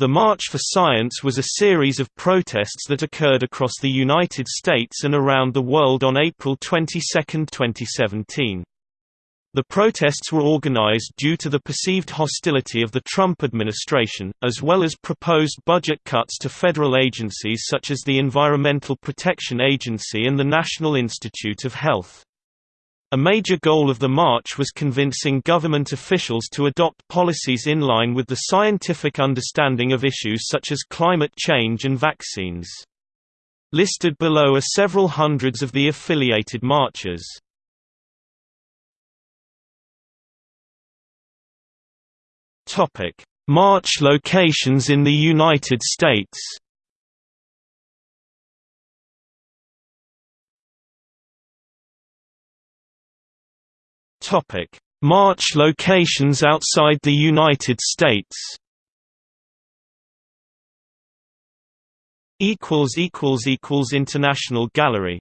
The March for Science was a series of protests that occurred across the United States and around the world on April 22, 2017. The protests were organized due to the perceived hostility of the Trump administration, as well as proposed budget cuts to federal agencies such as the Environmental Protection Agency and the National Institute of Health. A major goal of the march was convincing government officials to adopt policies in line with the scientific understanding of issues such as climate change and vaccines. Listed below are several hundreds of the affiliated marches. March locations in the United States Topic: March locations outside the United States. Equals equals equals International Gallery